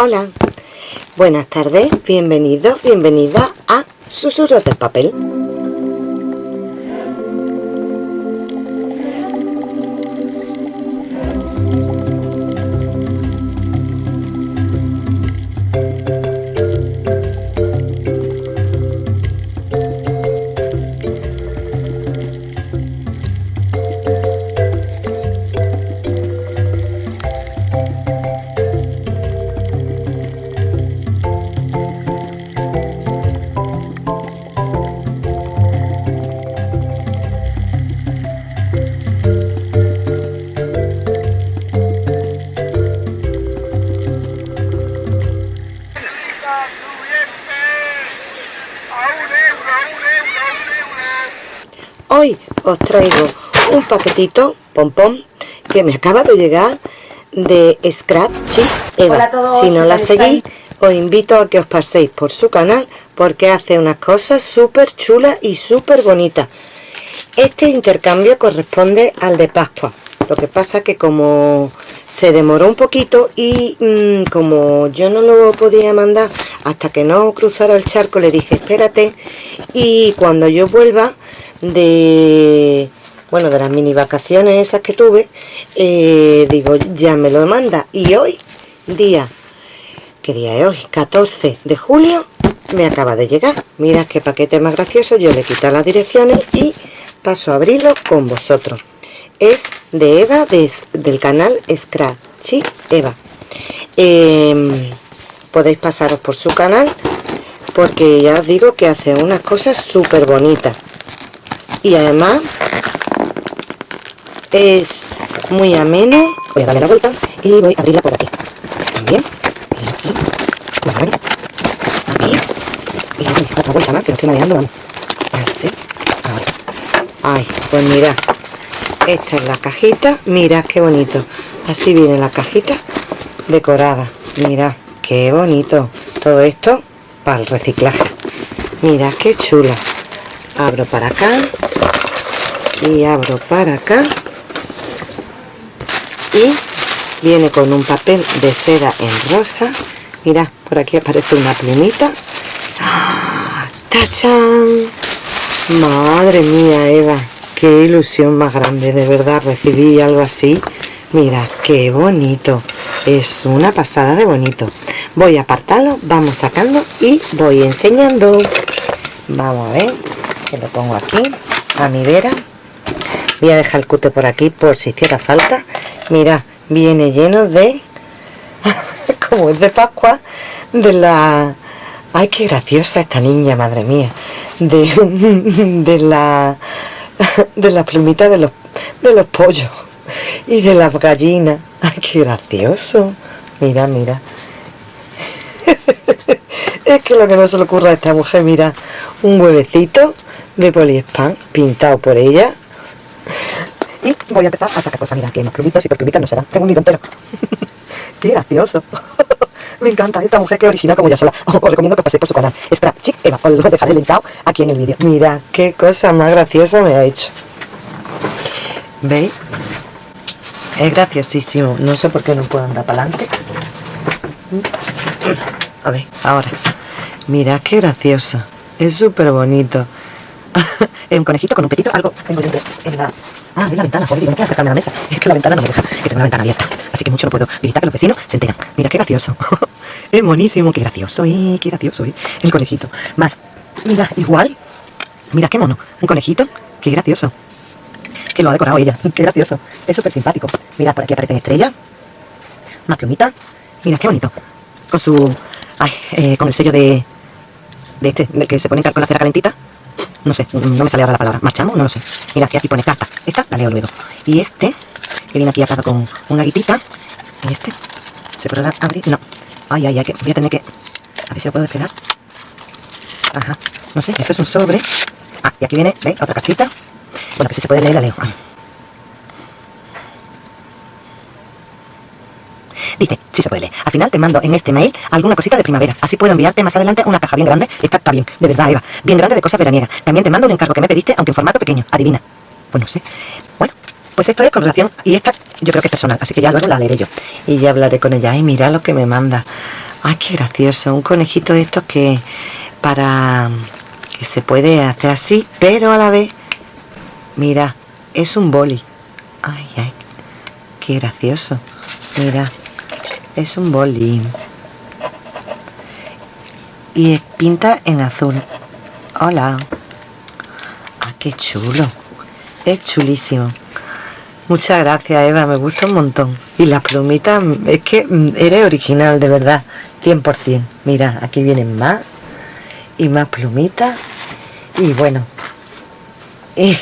Hola, buenas tardes, bienvenido, bienvenida a Susurros del Papel. Traigo un paquetito pompón que me acaba de llegar de Scrap Eva. Todos, si no la ¿qué tal seguís, os invito a que os paséis por su canal porque hace unas cosas súper chulas y súper bonitas. Este intercambio corresponde al de Pascua. Lo que pasa que como se demoró un poquito y mm, como yo no lo podía mandar hasta que no cruzara el charco, le dije espérate y cuando yo vuelva de bueno de las mini vacaciones esas que tuve eh, digo ya me lo manda. Y hoy día ¿qué día es hoy? 14 de julio me acaba de llegar. Mira qué paquete más gracioso. Yo le quito las direcciones y paso a abrirlo con vosotros. Es de Eva del canal Scratch ¿sí? Eva. Em, podéis pasaros por su canal porque ya os digo que hace unas cosas súper bonitas y además es muy ameno. Voy a darle la vuelta y voy a abrirla por aquí. También y aquí. Aquí. Y otra vuelta más que lo estoy manejando vamos. Así ahora. Ay pues mira. Esta es la cajita. Mira qué bonito. Así viene la cajita decorada. Mira qué bonito. Todo esto para el reciclaje. Mira qué chula. Abro para acá y abro para acá. Y viene con un papel de seda en rosa. Mira por aquí aparece una plumita. ¡Ah! ¡Tachán! madre mía Eva. Qué ilusión más grande. De verdad recibí algo así. Mira qué bonito. Es una pasada de bonito. Voy a apartarlo vamos sacando y voy enseñando. Vamos a ver que lo pongo aquí a mi vera voy a dejar el cute por aquí por si hiciera falta. Mira viene lleno de como es de pascua de la ay qué graciosa esta niña madre mía de, la de la plumita de los de los pollos y de las gallinas. Ay qué gracioso. Mira mira. Es que lo que no se le ocurra a esta mujer mira un huevecito de poliespan pintado por ella y voy a empezar a sacar cosas, mira, que más plumitos y por plumitas no será, tengo un nido entero. Qué gracioso. Me encanta esta mujer que original como ya sola. Os, recomiendo que paséis por su canal. Espera, chic, Eva, os lo dejaré linkado aquí en el vídeo. Mira, qué cosa más graciosa me ha hecho. ¿veis? es graciosísimo. No sé por qué no puedo andar para adelante a ver, ahora. Mira qué gracioso. Es súper bonito. Un conejito con un petito, algo tengo dentro en la... Ah, en la ventana, joder, no puedo acercarme a la mesa. Es que la ventana no me deja, que tengo la ventana abierta. Así que mucho no puedo gritar que los vecinos se enteran. Mira qué gracioso. es buenísimo, qué gracioso, eh, qué gracioso, eh. El conejito. Más, mira, igual. Mira qué mono. Un conejito, qué gracioso. Que lo ha decorado ella, qué gracioso. Es súper simpático. Mira, por aquí aparecen estrellas. Más plumita. Mira, qué bonito. Con su... Eh, con el sello de... De este, del que se pone con la cera calentita no sé, no me sale ahora la palabra, marchamos, no lo sé. Mira, que aquí pone carta, esta la leo luego. Y este, que viene aquí atado con una guitita, y este, ¿se podrá abrir? No. Ay, ay, ay, que voy a tener que... A ver si lo puedo despegar. Ajá, no sé, esto es un sobre. Ah, y aquí viene, ¿veis? Otra cartita. Bueno, que si se puede leer la leo. Ah. Dice, sí se puede. Al final te mando en este mail alguna cosita de primavera. Así puedo enviarte más adelante una caja bien grande. Esta está bien, de verdad, Eva. Bien grande de cosas veraniegas. También te mando un encargo que me pediste, aunque en formato pequeño. Adivina. Pues no sé. Bueno, pues esto es con relación... Y esta yo creo que es personal, así que ya luego la leeré yo. Y ya hablaré con ella. Ay, mira lo que me manda. Ay, qué gracioso. Un conejito de estos que para que se puede hacer así, pero a la vez, mira, es un boli. Ay, ay, qué gracioso. Mira, es un boli. Y pinta en azul. Hola. Ah, qué chulo. Es chulísimo. Muchas gracias, Eva. Me gusta un montón. Y las plumitas, es que mm, eres original, de verdad. 100%. Mira, aquí vienen más. Y más plumitas. Y bueno.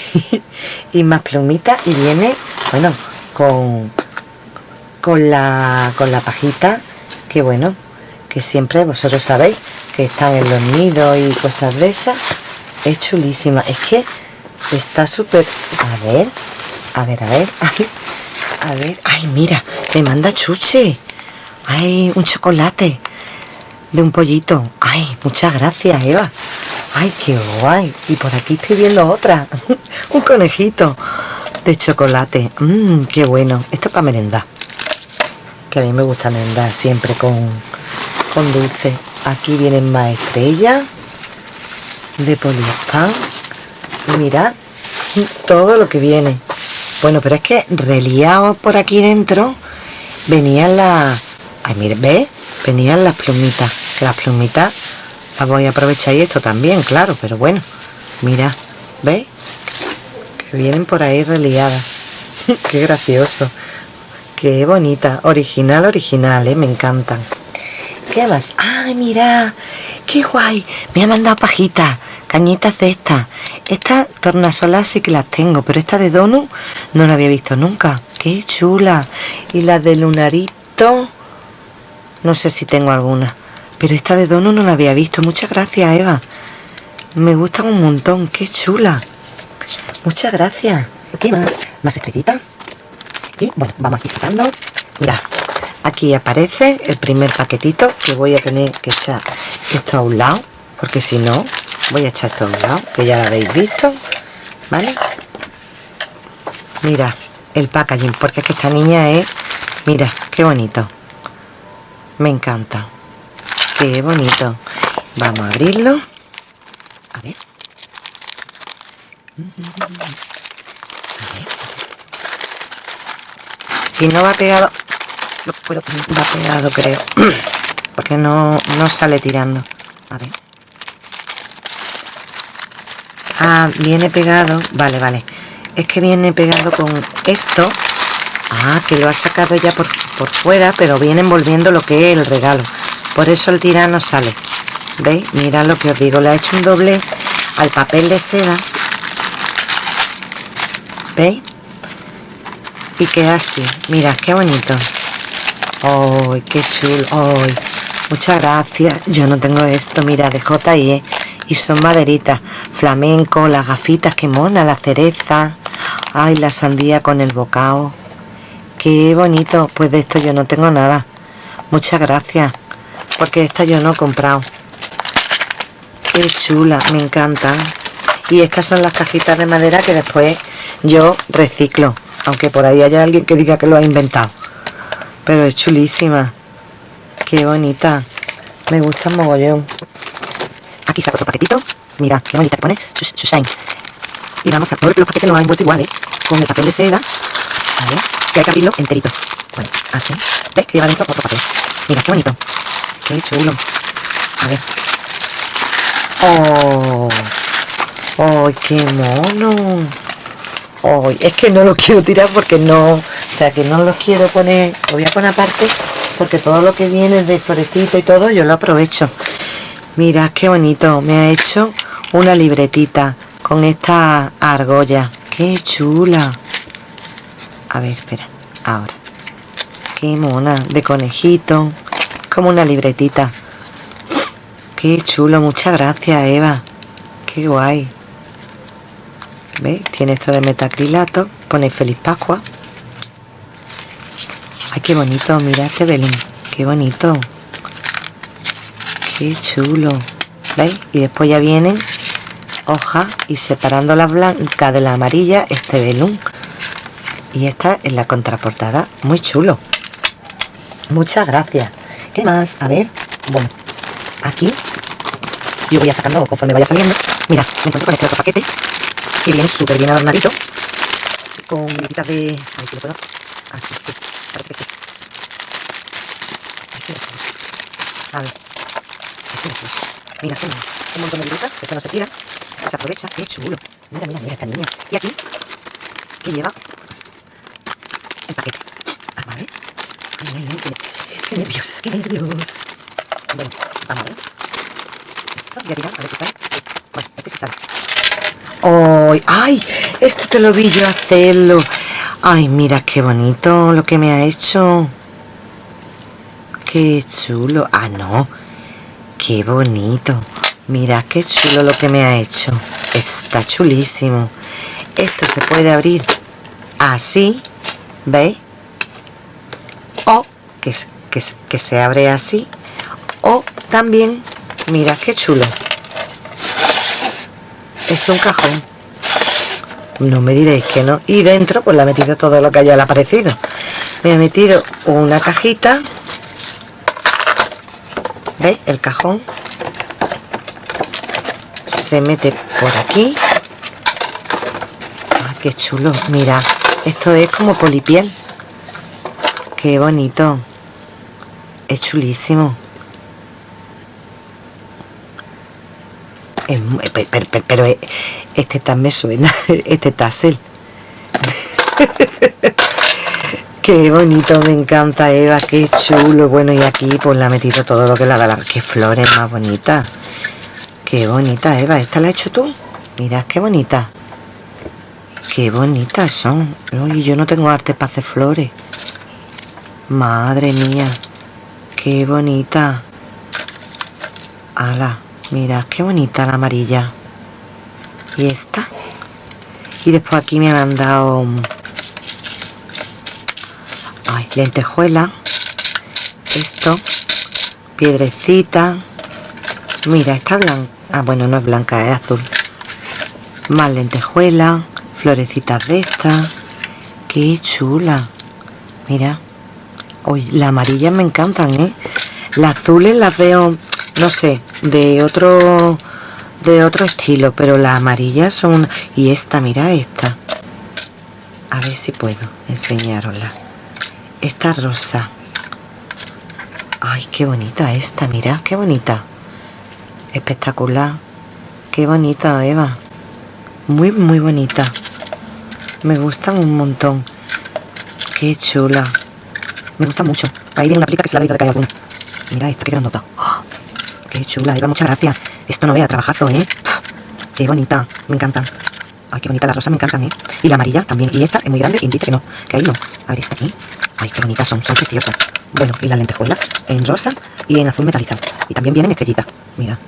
Y, más plumitas. Y viene, bueno, con, con, la, con la pajita. Que bueno, que siempre vosotros sabéis que están en los nidos y cosas de esas. Es chulísima. Es que está súper... A ver, a ver, a ver. a ver. Ay, mira, me manda chuche. Ay, un chocolate de un pollito. Ay, muchas gracias, Eva. Ay, qué guay. Y por aquí estoy viendo otra. un conejito de chocolate. Mmm, qué bueno. Esto es para merendar. Que a mí me gusta merendar siempre con, con dulce. Aquí vienen más estrellas de poliespan. Y mirad todo lo que viene. Bueno, pero es que reliado por aquí dentro venían las... Ay, mire. Venían las plumitas. Que las plumitas las voy a aprovechar y esto también, claro, pero bueno. Mira, ¿veis? Que vienen por ahí reliadas. Qué gracioso. Qué bonita. Original, original, ¿eh? Me encantan. ¿Qué más? ¡Ay, mira! ¡Qué guay! Me ha mandado pajita cañitas de estas. Estas tornasolas sí que las tengo, pero esta de Donu no la había visto nunca. ¡Qué chula! Y la de Lunarito, no sé si tengo alguna. Pero esta de Donu no la había visto. Muchas gracias, Eva. Me gustan un montón. ¡Qué chula! Muchas gracias. ¿Qué más? Más estrellita. Y bueno, vamos aquí sacando. Mira, aquí aparece el primer paquetito que voy a tener que echar esto a un lado. Porque si no, voy a echar esto a un lado, que ya lo habéis visto. ¿Vale? Mira, el packaging, porque es que esta niña es... Mira, qué bonito. Me encanta. Qué bonito. Vamos a abrirlo. A ver. A ver. Si no va pegado... Lo puedo va pegado, creo. Porque no, no sale tirando. A ver. Ah, viene pegado. Vale, vale. Es que viene pegado con esto. Ah, que lo ha sacado ya por, por fuera, pero viene envolviendo lo que es el regalo. Por eso el tirano sale. ¿Veis? Mirad lo que os digo. Le ha hecho un doble al papel de seda. ¿Veis? Y queda así. Mirad, qué bonito. ¡Ay, qué chulo! ¡Ay! Muchas gracias. Yo no tengo esto, mira, de J&E. Y son maderitas. Flamenco, las gafitas, qué mona, la cereza. Ay, la sandía con el bocado. Qué bonito. Pues de esto yo no tengo nada. Muchas gracias porque esta yo no he comprado qué chula, me encantan y estas son las cajitas de madera que después yo reciclo aunque por ahí haya alguien que diga que lo ha inventado. Pero es chulísima. Qué bonita. Me gusta mogollón. Aquí saco otro paquetito. Mira qué bonita que pone. Shine y vamos a todos los paquetes los han envuelto iguales con el papel de seda. Que hay que abrirlo enterito. Bueno, así. ¿ves? que lleva dentro otro papel. Mira qué bonito. Qué chulo. A ver. ¡Oh! ¡Oh, qué mono! Es que no lo quiero tirar porque no... O sea, que no los quiero poner... Lo voy a poner aparte porque todo lo que viene de florecito y todo yo lo aprovecho. Mira, qué bonito. Me ha hecho una libretita con esta argolla. ¡Qué chula! A ver, espera. Ahora. ¡Qué mona! De conejito como una libretita. Qué chulo, muchas gracias Eva. Qué guay. ¿Veis? Tiene esto de metacrilato. Pone Feliz Pascua. Ay, qué bonito. Mira este belén. Qué bonito. Qué chulo. ¿Veis? Y después ya vienen hojas y separando la blanca de la amarilla este velón. Y esta es la contraportada. Muy chulo. Muchas gracias. ¿Qué más? A ver. Bueno, aquí yo voy a sacando conforme vaya saliendo. Mira, me encuentro con este otro paquete que viene súper bien adornadito con gritas de... A ver si lo puedo... Ah, sí, parece que sí. A ver. Mira, un montón de virutas, esto no se tira, se aprovecha, qué chulo. Mira, mira, mira esta niña. Y aquí, que lleva el paquete. Ah, vale. Ay, ay, ay, qué, qué nervios, qué nervios. Bueno, vamos a ver. Esto voy a tirar, a ver si sale. Bueno, este sí sale. ¡Ay! Esto te lo vi yo hacerlo. Ay, mira qué bonito lo que me ha hecho. Qué chulo. Ah, no. Qué bonito. Mira qué chulo lo que me ha hecho. Está chulísimo. Esto se puede abrir así. ¿Veis? O que, que, que se abre así. O también, mira qué chulo. Es un cajón. No me diréis que no. Y dentro pues le he metido todo lo que haya aparecido. Me he metido una cajita. ¿Veis? El cajón. Se mete por aquí. Ah, qué chulo. Mira, esto es como polipiel. Qué bonito. Es chulísimo. Pero, pero, este también suena, este tassel. qué bonito, me encanta Eva, qué chulo. Bueno, y aquí pues le ha metido todo lo que le ha dado. Qué flores más bonitas. Qué bonita, Eva. ¿Esta la has hecho tú? Mirad qué bonita. Qué bonitas son. Uy, yo no tengo arte para hacer flores. Madre mía. Qué bonita. Ala. Mira, qué bonita la amarilla. Y esta. Y después aquí me han dado... Ay, lentejuela. Esto. Piedrecita. Mira, está blanca. Ah, bueno, no es blanca, es azul. Más lentejuela. Florecitas de estas. Qué chula. Mira. Uy, las amarillas me encantan, ¿eh? Las azules las veo no sé, de otro de otro estilo, pero las amarillas son y esta, mira esta. A ver si puedo enseñarosla. Esta rosa. Ay, qué bonita esta, mira, qué bonita. Espectacular. Qué bonita, Eva. Muy, muy bonita. Me gustan un montón. Qué chula. Me gusta mucho. Ahí tiene una plica que se la vida de que Mira esta, qué grandota. Qué chula, Eva, muchas gracias. Esto no vea, trabajazo, ¿eh? Qué bonita, me encantan. Ay, qué bonita, las rosas me encantan, ¿eh? Y la amarilla también. Y esta es muy grande y que no, que ahí no. A ver, esta aquí. Ay, qué bonitas son, son preciosas. Bueno, y las lentejuelas en rosa y en azul metalizado. Y también vienen estrellitas. Mira.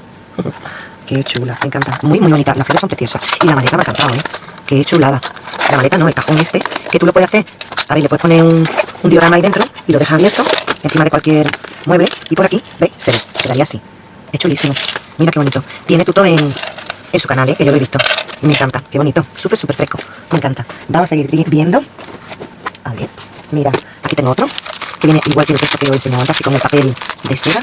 Qué chula, me encanta. Muy, muy bonita. Las flores son preciosas. Y la maleta me ha encantado, ¿eh? Qué chulada. La maleta no, el cajón este, que tú lo puedes hacer. A ver, le puedes poner un, diorama ahí dentro y lo dejas abierto encima de cualquier mueble. Y por aquí, ¿veis? Se ve, quedaría así. Es chulísimo. Mira qué bonito. Tiene tuto en, en su canal, ¿eh? que yo lo he visto. Me encanta. Qué bonito. Súper, súper fresco. Me encanta. Vamos a seguir viendo. A ver. Mira, aquí tengo otro. Que viene igual que el texto que os he enseñado antes, así con el papel de seda.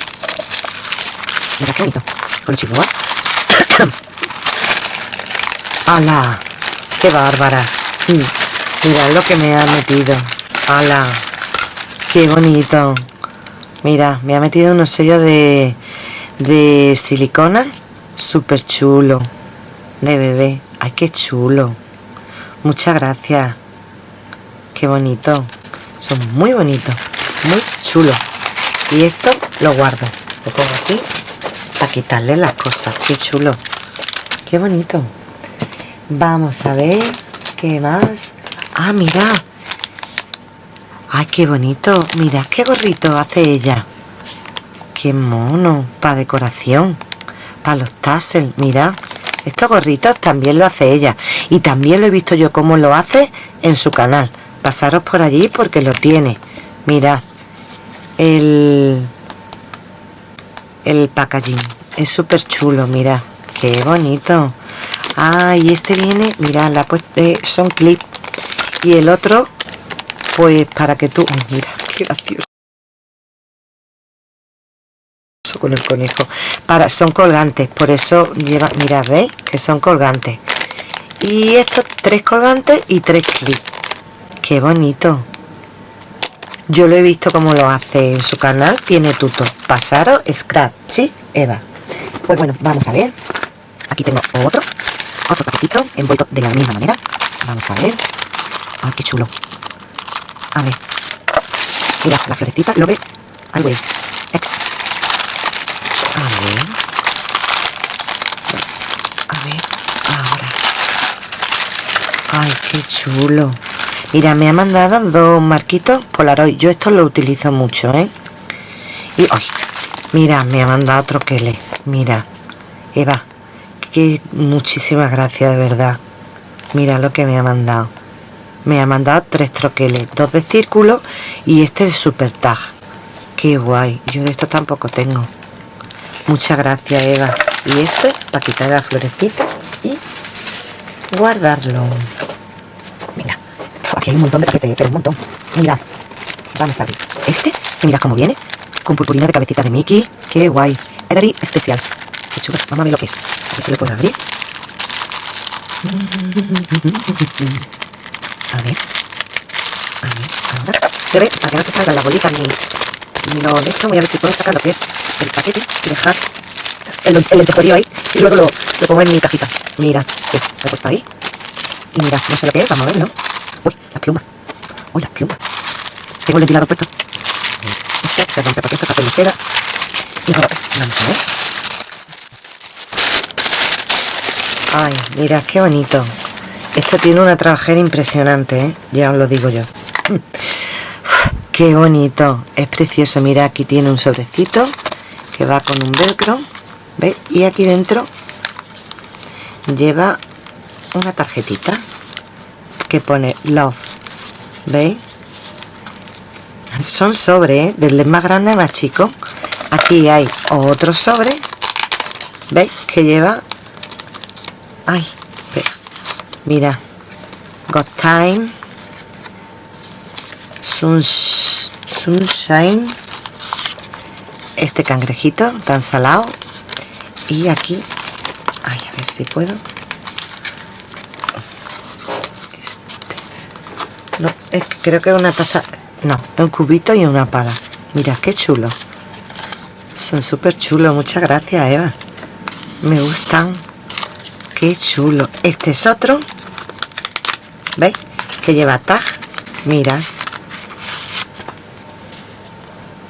Mira qué bonito. Con chihuahua. ¡Hala! ¡Qué bárbara! Mm. Mira lo que me ha metido. ¡Hala! ¡Qué bonito! Mira, me ha metido unos sellos de de silicona súper chulo. De bebé ay qué chulo. Muchas gracias. Qué bonito. Son muy bonitos muy chulos y esto lo guardo. Lo pongo aquí para quitarle las cosas qué chulo. Qué bonito. Vamos a ver qué más. Ah mira. Ay qué bonito. Mira qué gorrito hace ella qué mono, para decoración, para los tassels, mirad. Estos gorritos también lo hace ella. Y también lo he visto yo cómo lo hace en su canal. Pasaros por allí porque lo tiene. Mirad. El... El packaging. Es súper chulo, mirad. Qué bonito. Ah, y este viene, mirad, la pues, son clips. Y el otro, pues para que tú... mira, qué gracioso. Con el conejo? Para, son colgantes, por eso lleva, mira, ¿veis? Que son colgantes. Y estos tres colgantes y tres clips. Qué bonito. Yo lo he visto como lo hace en su canal. Tiene tuto. Pasaros, scrap, ¿sí? Eva. Pues bueno, vamos a ver. Aquí tengo otro. Otro paquetito envuelto de la misma manera. Vamos a ver. Ay, qué chulo. A ver. Mira, la florecita, lo ve. Ex. A ver. A ver. Ahora. Ay, qué chulo. Mira, me ha mandado dos marquitos Polaroid. Yo esto lo utilizo mucho, ¿eh? Y, ay, mira, me ha mandado otro que le. Mira, Eva, que muchísimas gracias, de verdad. Mira lo que me ha mandado. Me ha mandado tres troqueles, dos de círculo y este de super tag. Qué guay. Yo de esto tampoco tengo. Muchas gracias, Eva. Y este para quitar la florecita y guardarlo. Aquí hay un montón de paquetes, pero un montón. Mira, vamos a abrir. Este, mira cómo viene. Con purpurina de cabecita de Mickey. Qué guay. Every especial. Qué chulo. Vamos a ver lo que es. A ver si lo puedo abrir. A ver. A ver, ahora. Se ve, para que no se salga la bolita ni, ni lo de esto. Voy a ver si puedo sacar lo que es el paquete y dejar el, el lentejuelo ahí. Y luego lo, lo pongo en mi cajita. Mira, sí, lo he puesto ahí. Y mira, no sé lo que vamos a verlo. Uy, la pluma. Uy, la pluma. Tengo el ventilador puesto. Este se rompe porque esto es papel de seda. Y ahora, vamos a ver. Ay, mira, qué bonito. Esto tiene una trabajera impresionante, ¿eh? Ya os lo digo yo. Qué bonito. Es precioso. Mira, aquí tiene un sobrecito que va con un velcro. ¿Veis? Y aquí dentro lleva una tarjetita que pone Love. ¿Veis? Son sobres, ¿eh? Desde más grande a más chico. Aquí hay otro sobre. ¿Veis? Que lleva... Ay, Mira. Got time. sunshine. Este cangrejito tan salado. Y aquí. Ay, a ver si puedo. No, es que creo que es una taza. No, un cubito y una pala. Mira, qué chulo. Son súper chulos. Muchas gracias, Eva. Me gustan. Qué chulo. Este es otro. ¿Veis? Que lleva tag. Mira.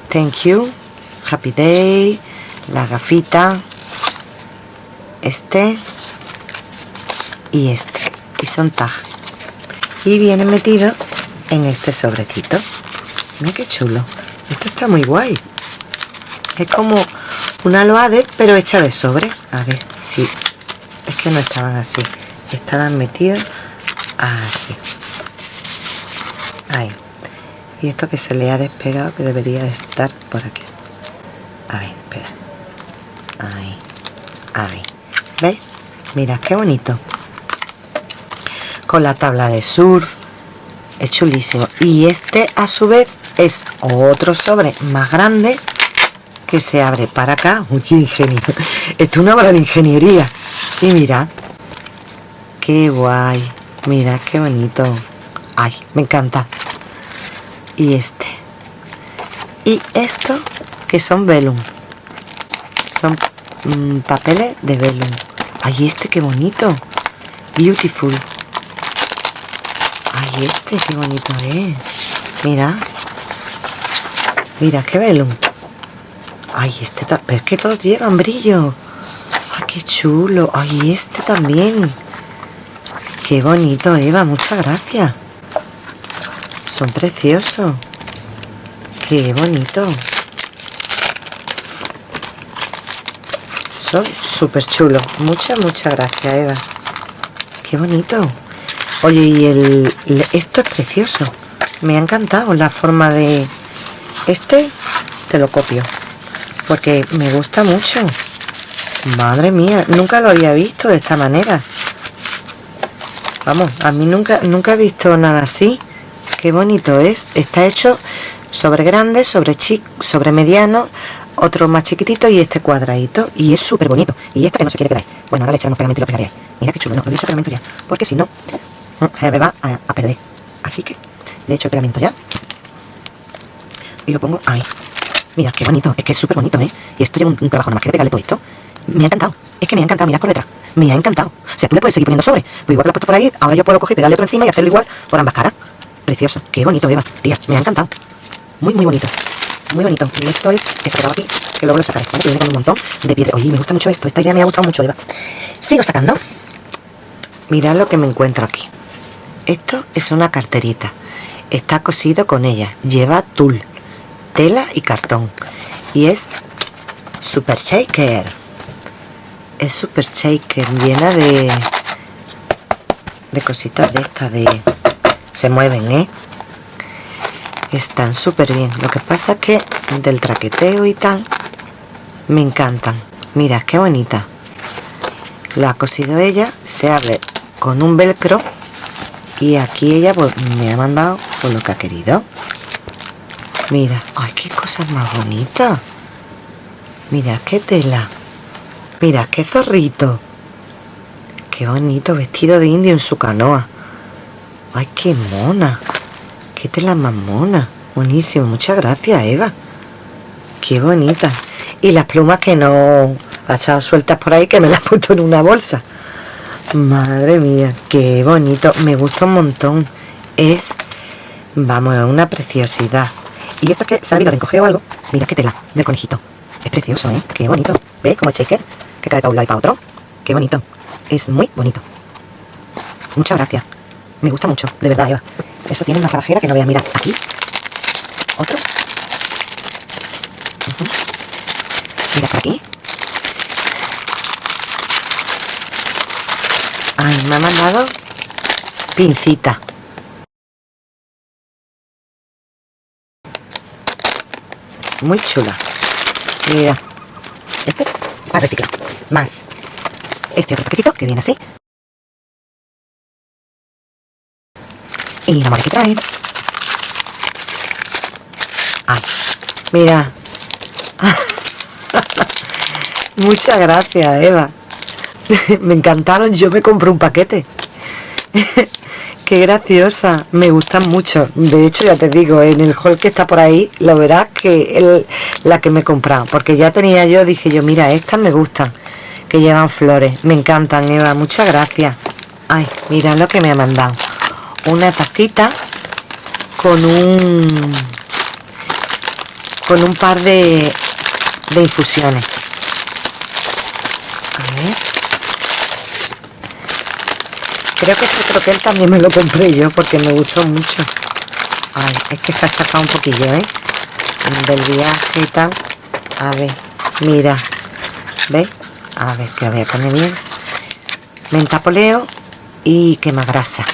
Thank you. Happy day. La gafita. Este. Y este. Y son tag. Y viene metido en este sobrecito. Mira qué chulo. Esto está muy guay. Es como una loade, pero hecha de sobre. A ver, si... Es que no estaban así. Estaban metidos así ahí y esto que se le ha despegado que debería de estar por aquí a ver, espera ahí, ahí ¿veis? mira qué bonito con la tabla de surf es chulísimo y este a su vez es otro sobre más grande que se abre para acá uy ingenio es una obra de ingeniería y mira qué guay Mira, qué bonito. Ay, me encanta. Y este. Y esto, que son velum. Son mm, papeles de velum. Ay, este, qué bonito. Beautiful. Este, qué bonito es. Mira. Mira, qué velum. Ay, este... Pero es que todos llevan brillo. Ay, qué chulo. Ay, este también. Qué bonito, Eva, muchas gracias. Son preciosos. Qué bonito. Son súper chulos. Muchas, muchas gracias, Eva. Qué bonito. Oye, y el, esto es precioso. Me ha encantado la forma de... Este te lo copio. Porque me gusta mucho. Madre mía, nunca lo había visto de esta manera. Vamos, a mí nunca, nunca he visto nada así. Qué bonito es. Está hecho sobre grande, sobre chico, sobre mediano, otro más chiquitito y este cuadradito. Y es súper bonito. Y esta que no se quiere quedar. Bueno, ahora le echaremos pegamento y lo pegaré. Mira qué chulo. No, lo a echar pegamento ya. Porque si no, me va a, perder. Así que le echo el pegamento ya. Y lo pongo ahí. Mira, qué bonito. Es que es súper bonito, ¿eh? Y esto lleva un, trabajo nada más que de pegarle todo esto. Me ha encantado. Es que me ha encantado. Mira por detrás. Me ha encantado. O sea, tú le puedes seguir poniendo sobre. Pues igual que la puesto por ahí, ahora yo puedo coger pegarle otro encima y hacerlo igual por ambas caras. Precioso. Qué bonito, Eva. Tía, me ha encantado. Muy, muy bonito. Muy bonito. Y esto es que se aquí, que luego lo sacaré. ¿vale? Que viene con un montón de piedra. Oye, me gusta mucho esto. Esta idea me ha gustado mucho, Eva. Sigo sacando. Mirad lo que me encuentro aquí. Esto es una carterita. Está cosido con ella. Lleva tul, tela y cartón. Y es Super Shaker. Es Super Shaker, llena de... De cositas de estas de... Se mueven, ¿eh? Están súper bien. Lo que pasa es que del traqueteo y tal, me encantan. Mira, qué bonita. La ha cosido ella, se abre con un velcro y aquí ella pues, me ha mandado por lo que ha querido. Mira, ay, qué cosas más bonitas. Mira, qué tela. Mira, qué zorrito. Qué bonito vestido de indio en su canoa. Ay, qué mona. Qué tela más mona. Buenísimo. Muchas gracias, Eva. Qué bonita. Y las plumas que no ha echado sueltas por ahí, que me las ha puesto en una bolsa. Madre mía, qué bonito. Me gusta un montón. Es, vamos, una preciosidad. Y esto es que se ha de encoger o algo. Mira qué tela del conejito. Es precioso, ¿eh? Qué bonito. ¿Ves? Como shaker, que cae para un lado y para otro. Qué bonito. Es muy bonito. Muchas gracias. Me gusta mucho, de verdad, Eva. Eso tiene una trabajera que no voy a mirar. Aquí. Otro. Mira por aquí. Ay, me ha mandado pincita. Muy chula. Mira. Este para reciclar. Más. Este otro paquetito que viene así. Y la que trae. Ay, mira. Muchas gracias, Eva. me encantaron, yo me compré un paquete. Qué graciosa, me gustan mucho. De hecho, ya te digo, en el haul que está por ahí, lo verás que la que me he comprado. Porque ya tenía yo, dije yo, mira, estas me gustan, que llevan flores. Me encantan, Eva, muchas gracias. Ay, mira lo que me ha mandado. Una tacita con un con un par de, de infusiones. A ver. Creo que este troquel también me lo compré yo porque me gustó mucho. Ay, es que se ha chafado un poquillo, ¿eh? Del viaje y tal. A ver, mira. ¿Ves? A ver, que lo voy a poner bien. Menta poleo y quema grasa.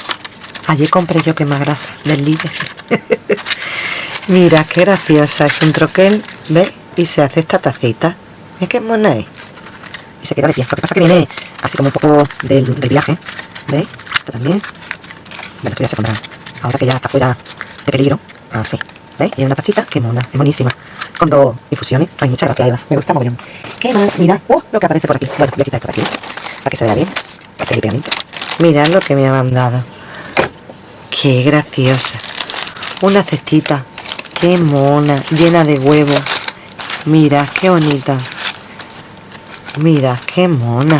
Allí compré yo quema grasa del líder. mira, qué graciosa. Es un troquel, ¿ves? Y se hace esta tacita. Mira qué mona es. Y se queda de pie. Lo que pasa que viene así como un poco del, del viaje. ¿Veis? Esto también. Bueno, esto ya se comprará. Ahora que ya está fuera de peligro. Así. ¿Veis? Y una tacita que mona, es monísima. Con dos infusiones. Ay, muchas gracias, Eva. Me gusta bien. ¿Qué más? Mira. ¡Oh! Lo que aparece por aquí. Bueno, voy a quitar esto de aquí. Para que se vea bien. Para que pegamento. Mirad lo que me ha mandado. Qué graciosa. Una cestita. Qué mona. Llena de huevos. Mira, qué bonita. Mira, qué mona.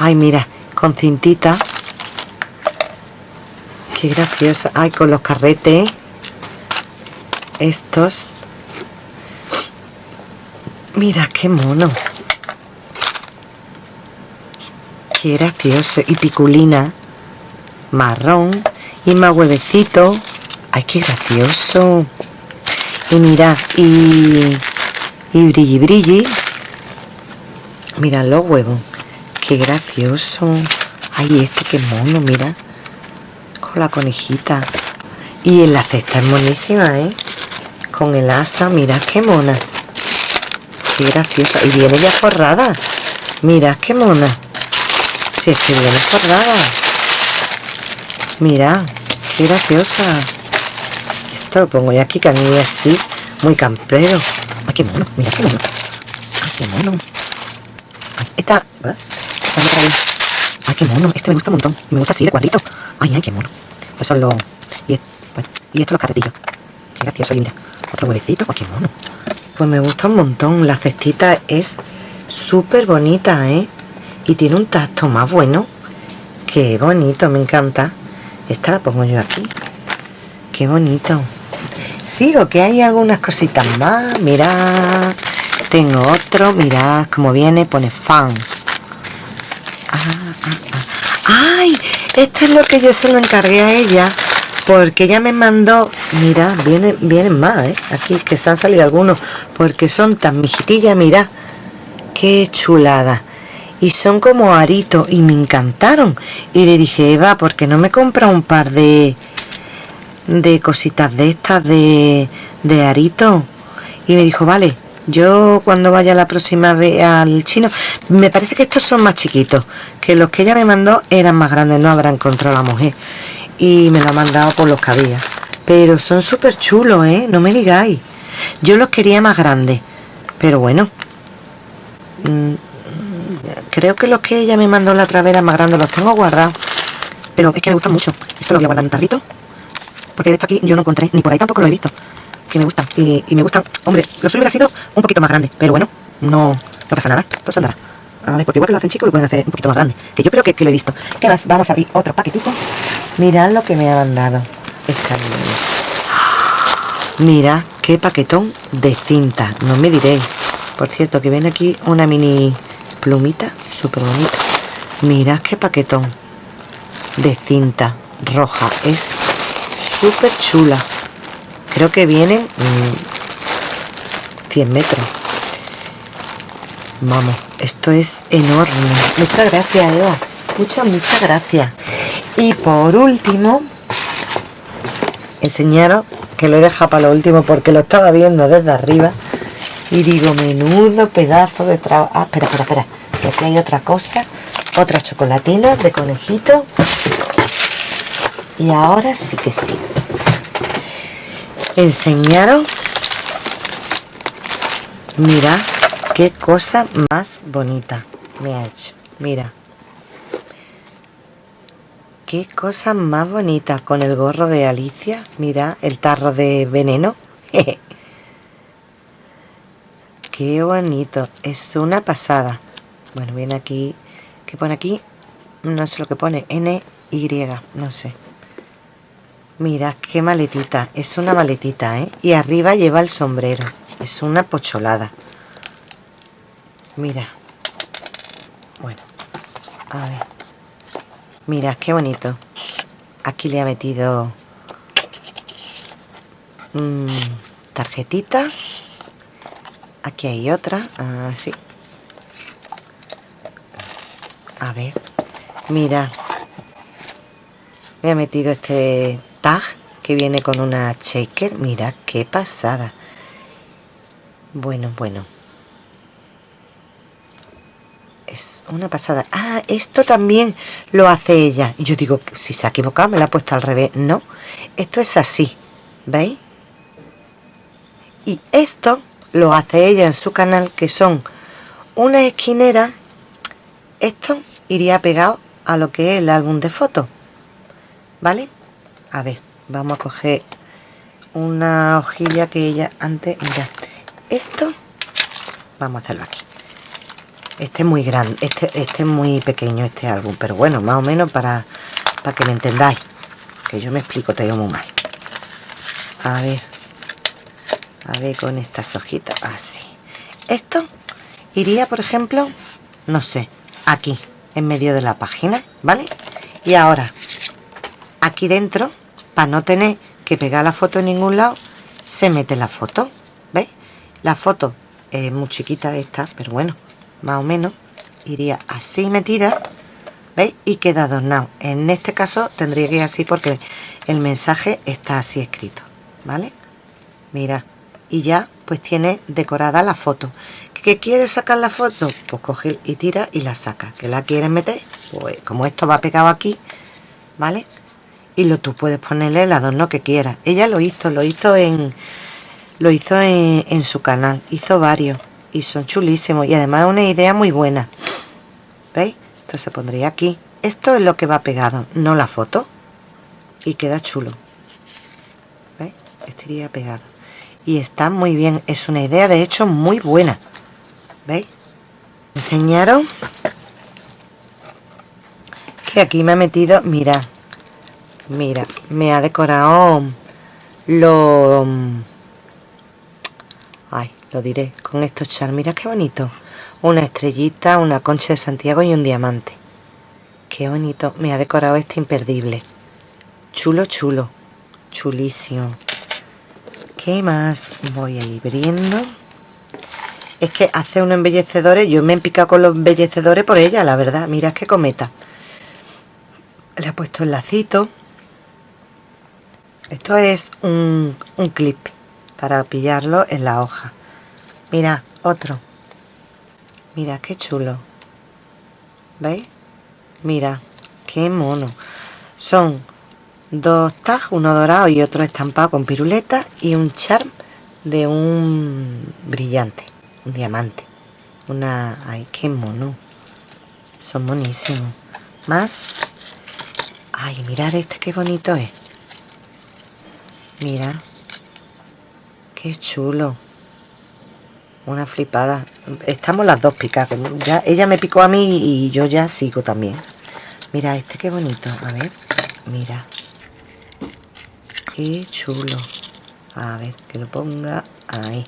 Ay, mira con cintita. Qué graciosa ay con los carretes. Estos. Mira qué mono. Qué gracioso. Y piculina. Marrón. Y más huevecito. Ay qué gracioso. Y mira y y brilli brilli. Mira los huevos qué gracioso. Ay este qué mono mira. Con la conejita. Y en la cesta es buenísima eh con el asa mira qué mona. Qué graciosa. Y viene ya forrada. Mira qué mona. Si es que viene forrada. Mira qué graciosa. Esto lo pongo yo aquí que a mí así muy campero Ay, qué mono, mira qué mono. Ay, qué mono. Esta... Ay, qué mono. Este me gusta un montón. Me gusta así, de cuadrito. Ay, ay, qué mono. Estos son los... Y, es- bueno, y estos los carretillos. Qué gracioso, y mira. Otro huevecito. Ay, mono. Pues me gusta un montón. La cestita es súper bonita, ¿eh? Y tiene un tacto más bueno. Qué bonito, me encanta. Esta la pongo yo aquí. Qué bonito. Sigo, que hay algunas cositas más. Mirad. Tengo otro. Mirad cómo viene. Pone fan. Ah, ah, ah. ¡Ay! Esto es lo que yo se lo encargué a ella. Porque ella me mandó. Mira, vienen, vienen más, ¿eh? Aquí que se han salido algunos. Porque son tan mijitillas, mira. Qué chulada. Y son como aritos. Y me encantaron. Y le dije, Eva, ¿por qué no me compra un par de de cositas de estas de, de arito y me dijo vale yo cuando vaya la próxima vez al chino me parece que estos son más chiquitos que los que ella me mandó eran más grandes no habrá encontrado la mujer y me lo ha mandado por los que había pero son súper chulos eh no me digáis yo los quería más grandes pero bueno mm, creo que los que ella me mandó la eran más grandes los tengo guardados pero es que me gustan mucho esto lo voy a guardar en un tarrito porque de esto aquí yo no encontré, ni por ahí tampoco lo he visto. Que me gustan. Y, me gustan. Hombre, lo suyo hubiera sido un poquito más grande. Pero bueno, no, no pasa nada. Todo se. A porque igual que lo hacen chicos, lo pueden hacer un poquito más grande. Que yo creo que, que lo he visto. ¿Qué más? Vamos a abrir otro paquetito. Mirad lo que me ha mandado. Esta niña. Mira qué paquetón de cinta. No me diréis. Por cierto, que viene aquí una mini plumita. Súper bonita. Mirad qué paquetón de cinta roja. Es súper chula. Creo que vienen mm, 100 metros. Vamos, esto es enorme. Muchas gracias, Eva. Muchas, muchas gracias. Y por último, enseñaros que lo he dejado para lo último porque lo estaba viendo desde arriba. Y digo, menudo pedazo de trabajo. Ah, espera, espera, espera. Que aquí hay otra cosa. Otra chocolatina de conejito. Y ahora sí que sí. Enseñaros. Mira qué cosa más bonita me ha hecho. Mira. Qué cosa más bonita con el gorro de Alicia. Mira el tarro de veneno. qué bonito. Es una pasada. Bueno, viene aquí. ¿Qué pone aquí? No sé lo que pone. N, Y, no sé. Mira, qué maletita. Es una maletita, ¿eh? Y arriba lleva el sombrero. Es una pocholada. Mira. Bueno. A ver. Mira, qué bonito. Aquí le ha metido... mm, tarjetita. Aquí hay otra. Así. A ver. Mira. Me ha metido este tag que viene con una shaker. Mira qué pasada. Bueno, bueno. Es una pasada. Ah, esto también lo hace ella. Yo digo, si se ha equivocado, me la ha puesto al revés. No, esto es así. ¿Veis? Y esto lo hace ella en su canal, que son una esquinera. Esto iría pegado a lo que es el álbum de fotos. ¿Vale? A ver, vamos a coger una hojilla que ella antes... Mira, esto... Vamos a hacerlo aquí. Este es muy grande, este, este es muy pequeño este álbum, pero bueno, más o menos para, para que me entendáis. Que yo me explico, te digo muy mal. A ver. A ver con estas hojitas. Así. Esto iría, por ejemplo, no sé, aquí, en medio de la página, ¿vale? Y ahora, aquí dentro, para no tener que pegar la foto en ningún lado, se mete la foto, ¿veis? La foto es muy chiquita esta, pero bueno, más o menos iría así metida, ¿veis? Y queda adornado. En este caso tendría que ir así porque el mensaje está así escrito, ¿vale? Mira, y ya pues tiene decorada la foto. ¿Que quieres sacar la foto? Pues coge y tira y la saca. ¿Que la quieres meter? Pues como esto va pegado aquí, ¿vale? Y lo, tú puedes ponerle el adorno que quieras. Ella lo hizo, lo hizo en... lo hizo en, su canal. Hizo varios y son chulísimos. Y además una idea muy buena. ¿Veis? Esto se pondría aquí. Esto es lo que va pegado, no la foto. Y queda chulo. ¿Veis? Estaría pegado. Y está muy bien. Es una idea, de hecho, muy buena. ¿Veis? Enseñaron que aquí me ha metido, mira, mira, me ha decorado lo... Ay, lo diré, con estos char, mira qué bonito. Una estrellita, una concha de Santiago y un diamante. Qué bonito, me ha decorado este imperdible. Chulo, chulo, chulísimo. ¿Qué más voy a ir viendo? Es que hace unos embellecedores, yo me he picado con los embellecedores por ella, la verdad. Mira qué cometa. Le he puesto el lacito. Esto es un, un clip para pillarlo en la hoja. Mira, otro. Mira, qué chulo. ¿Veis? Mira, qué mono. Son dos tags, uno dorado y otro estampado con piruleta y un charm de un brillante, un diamante. Una... ¡Ay, qué mono! Son monísimos. Más... ¡Ay, mirad este qué bonito es! Mira. Qué chulo. Una flipada. Estamos las dos picadas. Ya, ella me picó a mí y yo ya sigo también. Mira, este qué bonito. A ver, mira. Qué chulo. A ver, que lo ponga ahí.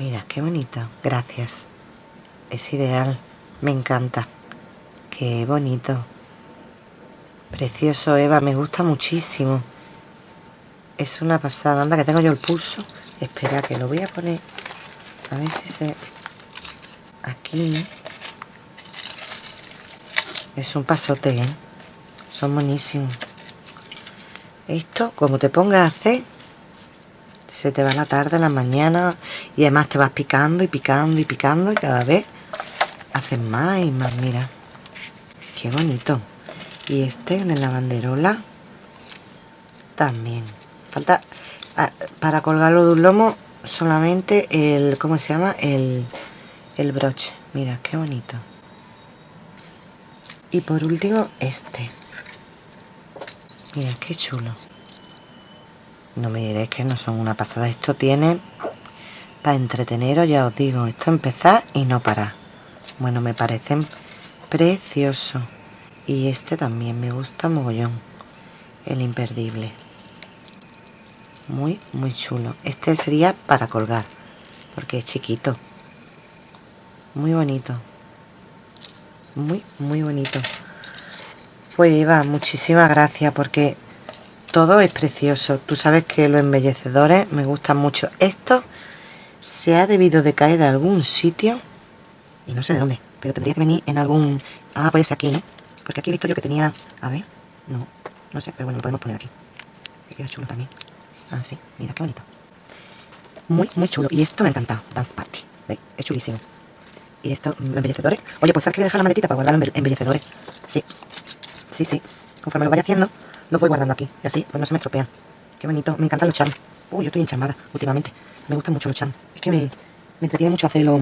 Mira, qué bonito. Gracias. Es ideal. Me encanta. Qué bonito. Precioso, Eva. Me gusta muchísimo. Es una pasada. Anda, que tengo yo el pulso. Espera, que lo voy a poner. A ver si se... Aquí. Es un pasote, ¿eh? Son buenísimos. Esto, como te pongas a hacer, se te va la tarde, la mañana, y además te vas picando y picando y picando, y cada vez haces más y más, mira. Qué bonito. Y este de la banderola también falta ah, para colgarlo de un lomo solamente el cómo se llama el, el broche. Mira qué bonito. Y por último este. Mira qué chulo. No me diréis que no son una pasada. Esto tiene para entreteneros ya os digo. Esto empezar y no parar. Bueno me parecen preciosos y este también me gusta mogollón. El imperdible muy muy chulo. Este sería para colgar porque es chiquito. Muy bonito. Muy muy bonito. Pues Eva muchísimas gracias porque todo es precioso. Tú sabes que los embellecedores me gustan mucho esto. Se ha debido de caer de algún sitio y no sé de dónde pero tendría que venir en algún ah puede ser aquí ¿no? porque aquí he visto yo que tenía a ver no no sé pero bueno lo podemos poner aquí. Que queda chulo también Ah, sí, mira qué bonito. Muy, muy chulo. Y esto me ha encantado. Dance Party. ¿Veis? Es chulísimo. Y esto, embellecedores. Oye, pues sabes que dejar la maletita para guardar los embellecedores. Sí. Sí, sí. Conforme lo vaya haciendo, los voy guardando aquí. Y así, pues no se me estropean. Qué bonito. Me encantan los charms. Uy, yo estoy encharmada últimamente. Me gustan mucho los charms. Es que me, entretiene mucho hacer los,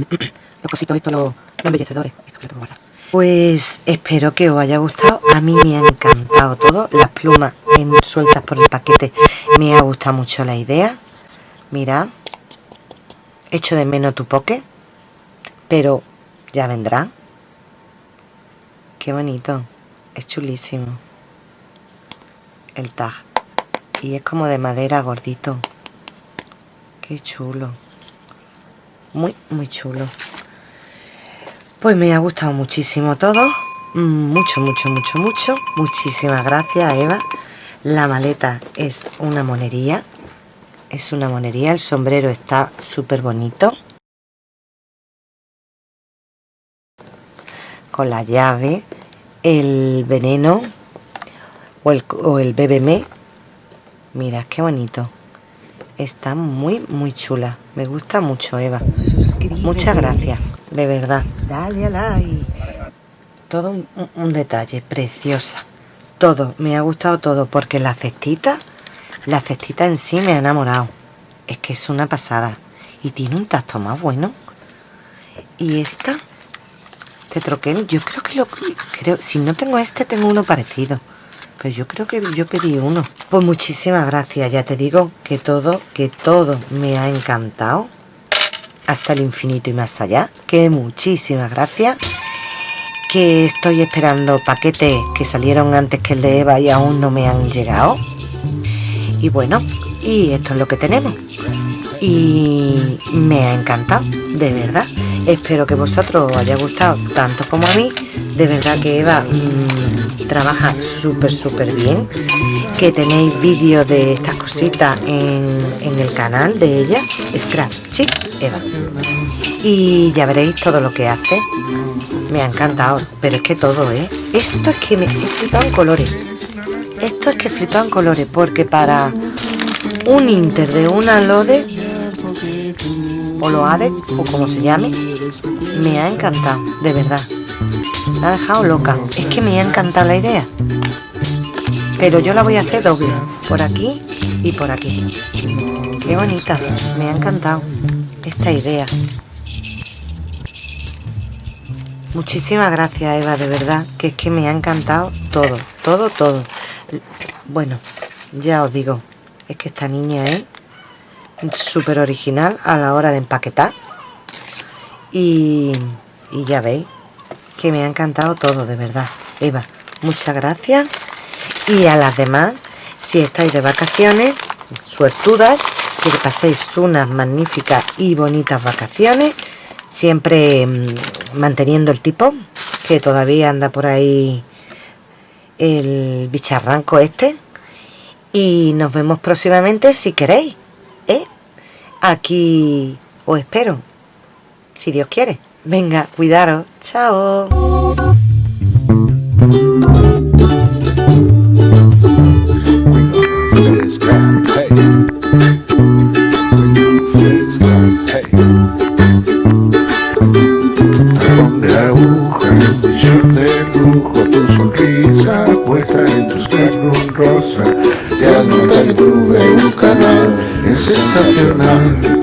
cositos estos, los, los embellecedores. Esto que lo tengo guardado. Pues espero que os haya gustado. A mí me ha encantado todo. Las plumas sueltas por el paquete. Me ha gustado mucho la idea. Mirad. Echo de menos tu poke. Pero ya vendrá. Qué bonito. Es chulísimo. El tag. Y es como de madera gordito. Qué chulo. Muy, muy chulo. Pues me ha gustado muchísimo todo. Mucho, mucho, mucho, mucho. Muchísimas gracias, Eva. La maleta es una monería. Es una monería. El sombrero está súper bonito. Con la llave, el veneno o el, o el BBM. Mira, qué bonito. Está muy, muy chula. Me gusta mucho, Eva. Muchas gracias de verdad. Dale a like. Todo un, detalle, preciosa. Todo, me ha gustado todo, porque la cestita, la cestita en sí me ha enamorado. es que es una pasada. Y tiene un tacto más bueno. Y esta, este troquel, yo creo que lo... creo Si no tengo este, tengo uno parecido. Pero yo creo que yo pedí uno. Pues muchísimas gracias. Ya te digo que todo, que todo me ha encantado. Hasta el infinito y más allá. Que muchísimas gracias. Que estoy esperando paquetes que salieron antes que el de Eva y aún no me han llegado. Y bueno, y esto es lo que tenemos y me ha encantado, de verdad. Espero que vosotros os haya gustado tanto como a mí. De verdad que Eva mmm, trabaja súper, súper bien. Que tenéis vídeos de estas cositas en, en, el canal de ella, Scratch Chick Eva. Y ya veréis todo lo que hace. Me ha encantado, pero es que todo, ¿eh? Esto es que me he flipado en colores. Esto es que he flipado en colores, porque para un inter de una lode lo ADE o como se llame me ha encantado de verdad. Me ha dejado loca. Es que me ha encantado la idea. Pero yo la voy a hacer doble por aquí y por aquí. Qué bonita me ha encantado esta idea. Muchísimas gracias Eva de verdad que es que me ha encantado todo todo todo. Bueno ya os digo es que esta niña es súper original a la hora de empaquetar. Y, ya veis que me ha encantado todo de verdad. Eva muchas gracias. Y a las demás si estáis de vacaciones suertudas que paséis unas magníficas y bonitas vacaciones siempre mmm, manteniendo el tipo que todavía anda por ahí el bicharranco este. Y nos vemos próximamente si queréis. Aquí os espero, si Dios quiere. Venga, cuidaros. Chao. tonight